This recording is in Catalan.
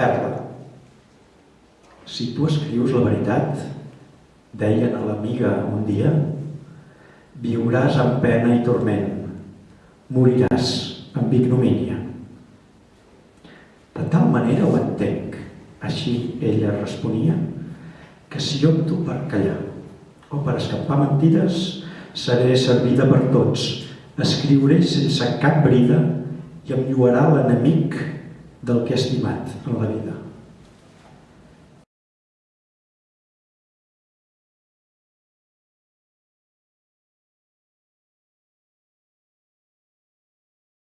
Perla. Si tu escrius la veritat, deien a l'amiga un dia, viuràs amb pena i torment, moriràs amb ignomínia. De tal manera ho entenc, així ella responia, que si opto per callar o per escapar mentides, seré servida per tots, escriuré sense cap brida i em lluarà l'enemic del que he estimat en la vida.